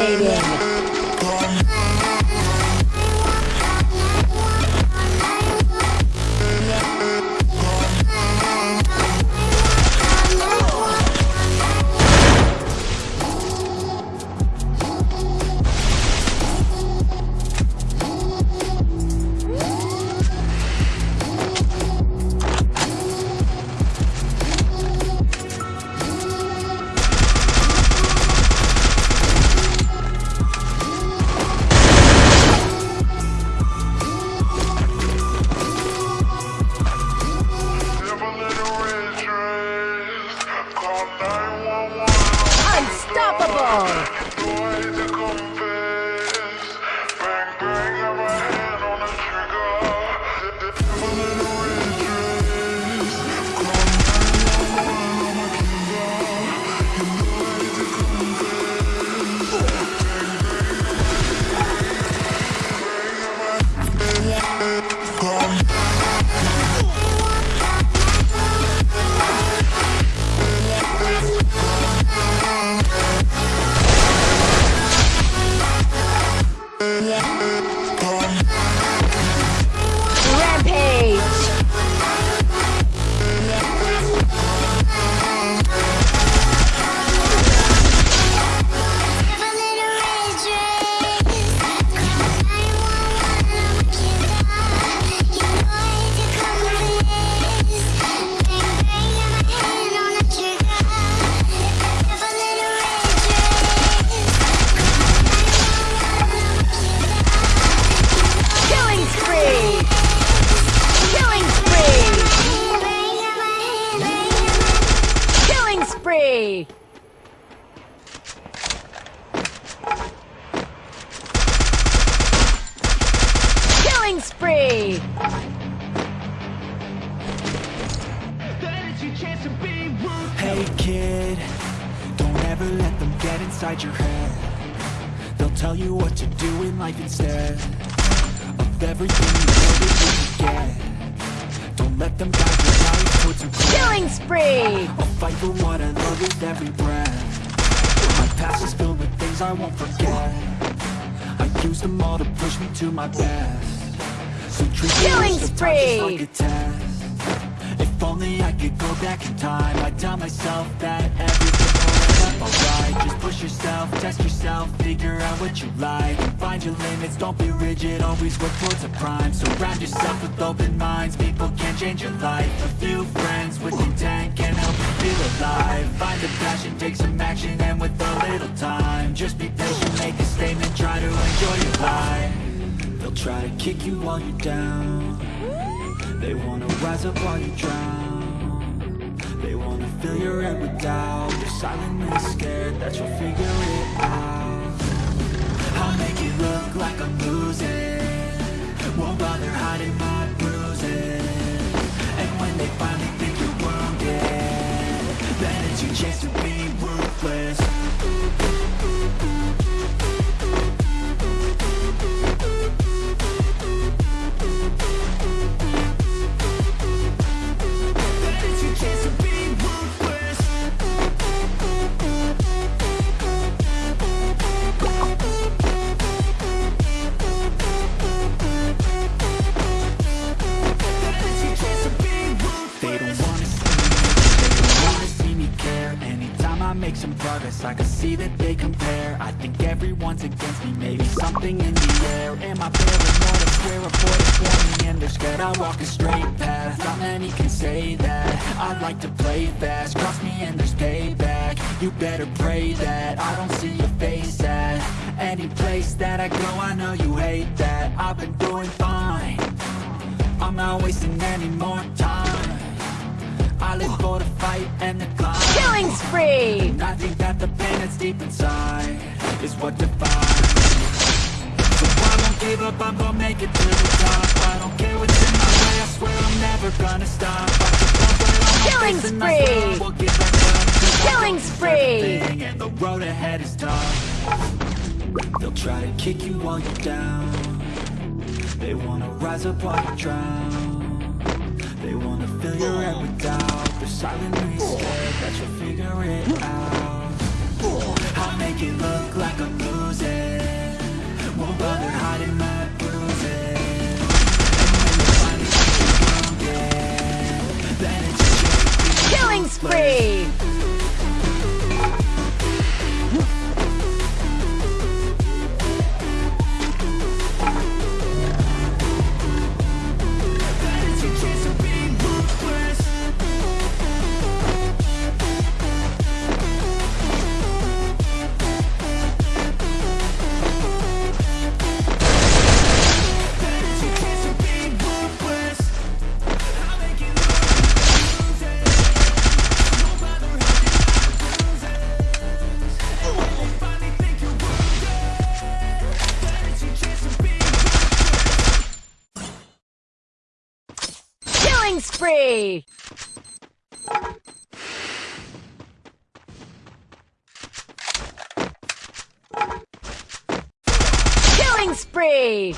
Dominating. Killing spree. Hey kid, don't ever let them get inside your head. They'll tell you what to do in life instead of everything you you get. Don't let them guide your life towards regret. Killing spree. I'll fight for what I love with every breath. My past is filled with things I won't forget. I use them all to push me to my best. Killing spree. If only I could go back in time. I'd tell myself that everything up alright. Just push yourself, test yourself, figure out what you like. Find your limits, don't be rigid, always work towards a prime. Surround yourself with open minds, people can change your life. A few friends with intent can help you feel alive. Find passion, take some action, and with a little time. Just be patient, make a statement, try to enjoy your life try to kick you while you're down. They wanna rise up while you drown. They wanna fill your head with doubt. You're silently scared that you'll figure it out. I'll make it look like I'm losing see that they compare. I think everyone's against me, maybe something in the air. Am I paranoid? I swear a voice warning. And they're scared I walk a straight path, not many can say that. I like to play fast, cross me and there's payback. You better pray that I don't see your face at Any place that I go, I know you hate that. I've been doing fine. I'm not wasting any more time I live for the fight and the climb. Killing spree. And I think that the pain that's deep inside Is what defines. So I won't give up, I'm gonna make it to the top. I don't care what's in my way we're never gonna stop. Watch it bump right on Killing I swear spree. I won't give back up 'Cause I Killing spree. And the road ahead is tough. They'll try to kick you while you're down. They wanna rise up while you drown. They wanna fill your head with doubt They're silently scared that you'll figure it out. I'll make it look like I'm losing. Won't bother hiding my bruises. And when Killing spree!